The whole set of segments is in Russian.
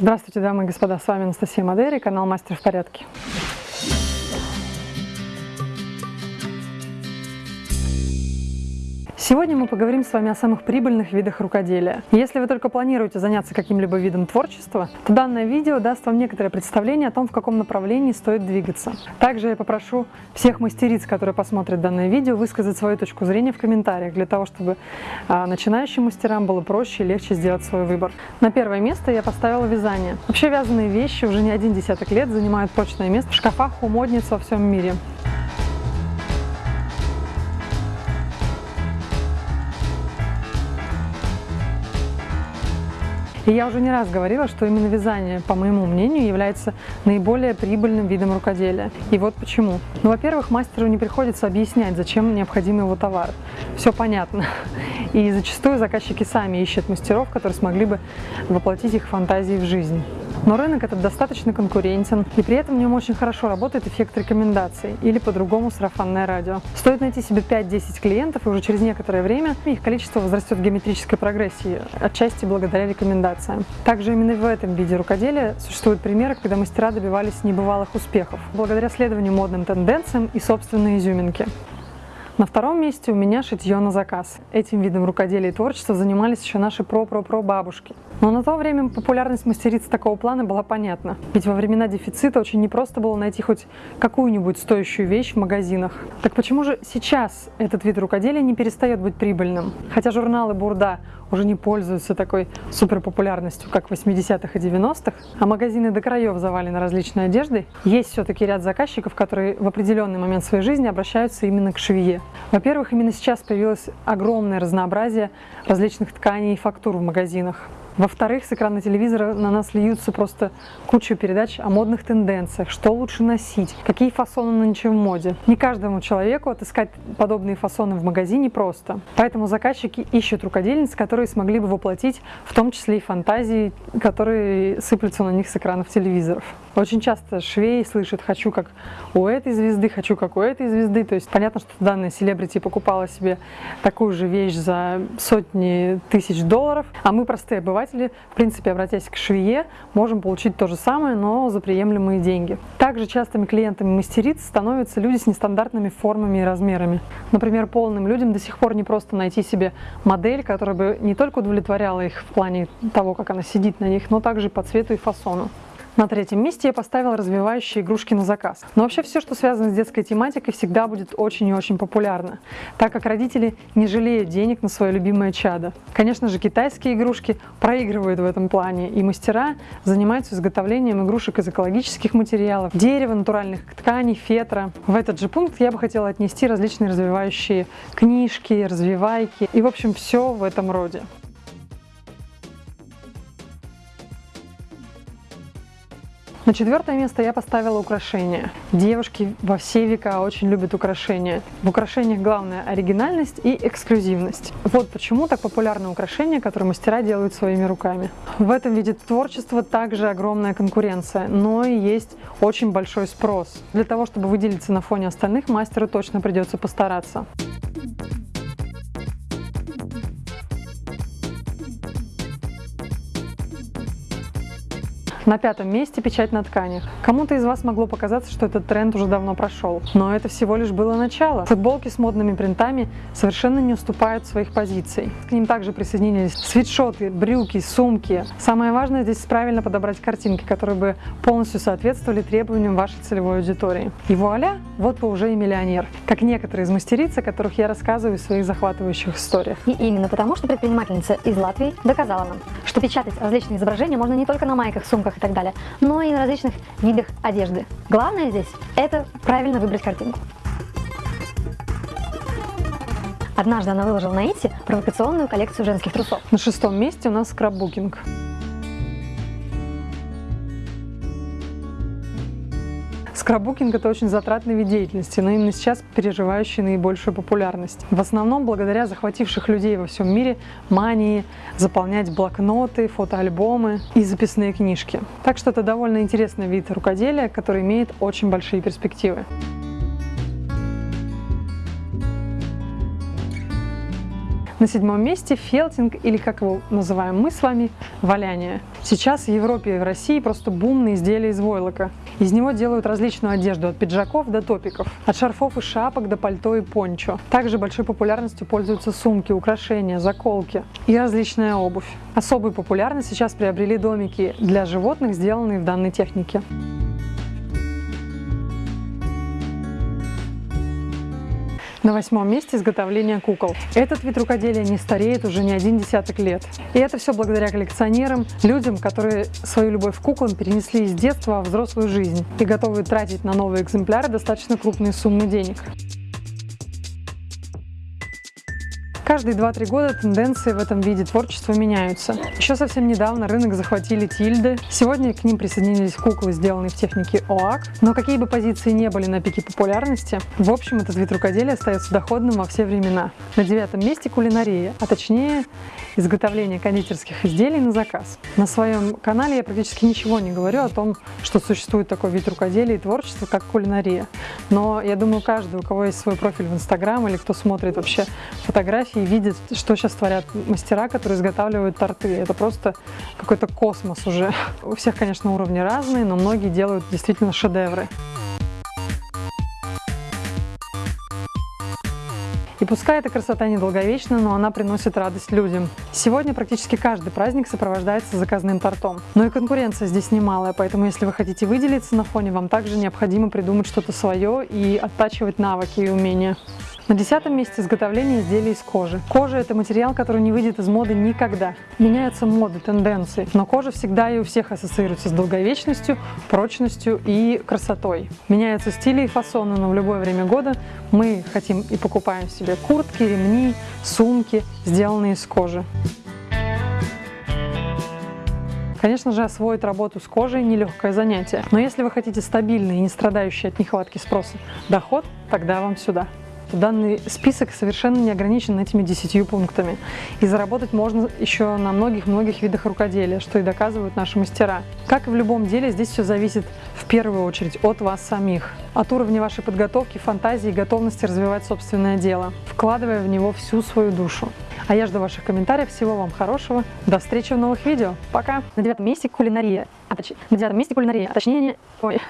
Здравствуйте, дамы и господа, с вами Анастасия Мадери, канал Мастер в порядке. Сегодня мы поговорим с вами о самых прибыльных видах рукоделия. Если вы только планируете заняться каким-либо видом творчества, то данное видео даст вам некоторое представление о том, в каком направлении стоит двигаться. Также я попрошу всех мастериц, которые посмотрят данное видео, высказать свою точку зрения в комментариях, для того, чтобы а, начинающим мастерам было проще и легче сделать свой выбор. На первое место я поставила вязание. Вообще вязаные вещи уже не один десяток лет занимают прочное место в шкафах у модниц во всем мире. И я уже не раз говорила, что именно вязание, по моему мнению, является наиболее прибыльным видом рукоделия. И вот почему. Ну, во-первых, мастеру не приходится объяснять, зачем необходим его товар. Все понятно. И зачастую заказчики сами ищут мастеров, которые смогли бы воплотить их фантазии в жизнь. Но рынок этот достаточно конкурентен, и при этом в нем очень хорошо работает эффект рекомендаций, или по-другому сарафанное радио. Стоит найти себе 5-10 клиентов, и уже через некоторое время их количество возрастет в геометрической прогрессии, отчасти благодаря рекомендациям. Также именно в этом виде рукоделия существуют примеры, когда мастера добивались небывалых успехов, благодаря следованию модным тенденциям и собственной изюминке. На втором месте у меня шитье на заказ. Этим видом рукоделия и творчества занимались еще наши про-про-про бабушки. Но на то время популярность мастериц такого плана была понятна. Ведь во времена дефицита очень непросто было найти хоть какую-нибудь стоящую вещь в магазинах. Так почему же сейчас этот вид рукоделия не перестает быть прибыльным? Хотя журналы Бурда уже не пользуются такой суперпопулярностью, как в 80-х и 90-х, а магазины до краев завалены различной одеждой, есть все-таки ряд заказчиков, которые в определенный момент своей жизни обращаются именно к швее. Во-первых, именно сейчас появилось огромное разнообразие различных тканей и фактур в магазинах. Во-вторых, с экрана телевизора на нас льются просто куча передач о модных тенденциях, что лучше носить, какие фасоны нынче в моде. Не каждому человеку отыскать подобные фасоны в магазине просто. Поэтому заказчики ищут рукодельниц, которые смогли бы воплотить в том числе и фантазии, которые сыплются на них с экранов телевизоров. Очень часто швей слышит «хочу как у этой звезды, хочу как у этой звезды». То есть понятно, что данная селебрити покупала себе такую же вещь за сотни тысяч долларов, а мы, простые обыватели, в принципе, обратясь к швее, можем получить то же самое, но за приемлемые деньги. Также частыми клиентами мастериц становятся люди с нестандартными формами и размерами. Например, полным людям до сих пор не просто найти себе модель, которая бы не только удовлетворяла их в плане того, как она сидит на них, но также по цвету и фасону. На третьем месте я поставила развивающие игрушки на заказ. Но вообще все, что связано с детской тематикой, всегда будет очень и очень популярно, так как родители не жалеют денег на свое любимое чадо. Конечно же, китайские игрушки проигрывают в этом плане, и мастера занимаются изготовлением игрушек из экологических материалов, дерева, натуральных тканей, фетра. В этот же пункт я бы хотела отнести различные развивающие книжки, развивайки и, в общем, все в этом роде. На четвертое место я поставила украшения. Девушки во все века очень любят украшения. В украшениях главное оригинальность и эксклюзивность. Вот почему так популярны украшения, которые мастера делают своими руками. В этом виде творчества также огромная конкуренция, но и есть очень большой спрос. Для того, чтобы выделиться на фоне остальных, мастеру точно придется постараться. На пятом месте печать на тканях. Кому-то из вас могло показаться, что этот тренд уже давно прошел, но это всего лишь было начало. Футболки с модными принтами совершенно не уступают своих позиций. К ним также присоединились свитшоты, брюки, сумки. Самое важное здесь правильно подобрать картинки, которые бы полностью соответствовали требованиям вашей целевой аудитории. И вуаля, вот вы уже и миллионер, как некоторые из мастериц, о которых я рассказываю в своих захватывающих историях. И именно потому, что предпринимательница из Латвии доказала нам, что печатать различные изображения можно не только на майках, сумках, и так далее, но и на различных видах одежды. Главное здесь – это правильно выбрать картинку. Однажды она выложила на Итси провокационную коллекцию женских трусов. На шестом месте у нас скраббукинг. Скраббукинг – это очень затратный вид деятельности, но именно сейчас переживающий наибольшую популярность. В основном благодаря захвативших людей во всем мире мании заполнять блокноты, фотоальбомы и записные книжки. Так что это довольно интересный вид рукоделия, который имеет очень большие На седьмом месте фелтинг, или как его называем мы с вами, валяние. Сейчас в Европе и в России просто бум на изделия из войлока. Из него делают различную одежду, от пиджаков до топиков, от шарфов и шапок до пальто и пончо. Также большой популярностью пользуются сумки, украшения, заколки и различная обувь. Особую популярность сейчас приобрели домики для животных, сделанные в данной технике. На восьмом месте изготовление кукол. Этот вид рукоделия не стареет уже не один десяток лет. И это все благодаря коллекционерам, людям, которые свою любовь к куклам перенесли из детства в взрослую жизнь и готовы тратить на новые экземпляры достаточно крупные суммы денег. Каждые 2-3 года тенденции в этом виде творчества меняются. Еще совсем недавно рынок захватили тильды. Сегодня к ним присоединились куклы, сделанные в технике ОАК. Но какие бы позиции не были на пике популярности, в общем, этот вид рукоделия остается доходным во все времена. На девятом месте кулинария, а точнее изготовление кондитерских изделий на заказ. На своем канале я практически ничего не говорю о том, что существует такой вид рукоделия и творчества, как кулинария. Но я думаю, каждый, у кого есть свой профиль в Инстаграм или кто смотрит вообще фотографии, и видит, что сейчас творят мастера, которые изготавливают торты. Это просто какой-то космос уже. У всех, конечно, уровни разные, но многие делают действительно шедевры. И пускай эта красота недолговечна, но она приносит радость людям. Сегодня практически каждый праздник сопровождается заказным тортом. Но и конкуренция здесь немалая, поэтому если вы хотите выделиться на фоне, вам также необходимо придумать что-то свое и оттачивать навыки и умения. На десятом месте изготовление изделий из кожи. Кожа – это материал, который не выйдет из моды никогда. Меняются моды, тенденции, но кожа всегда и у всех ассоциируется с долговечностью, прочностью и красотой. Меняются стили и фасоны, но в любое время года мы хотим и покупаем себе куртки, ремни, сумки, сделанные из кожи. Конечно же, освоить работу с кожей – нелегкое занятие. Но если вы хотите стабильный и не страдающий от нехватки спроса доход, тогда вам сюда. Данный список совершенно не ограничен этими десятью пунктами. И заработать можно еще на многих-многих видах рукоделия, что и доказывают наши мастера. Как и в любом деле, здесь все зависит в первую очередь от вас самих. От уровня вашей подготовки, фантазии и готовности развивать собственное дело, вкладывая в него всю свою душу. А я жду ваших комментариев. Всего вам хорошего. До встречи в новых видео. Пока. На девятом месте кулинария. А, точ... На девятом месте кулинария. А точнее... Ой.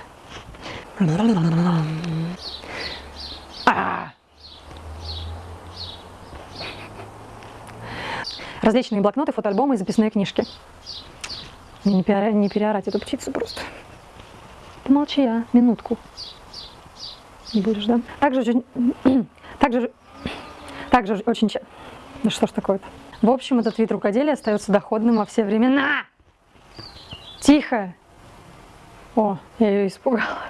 Различные блокноты, фотоальбомы и записные книжки. Мне не, переорать, не переорать эту птицу просто. Помолчи, а, минутку. Не будешь, да? Также очень... также, также очень... Да что ж такое-то? В общем, этот вид рукоделия остается доходным во все времена. Тихо! О, я ее испугала.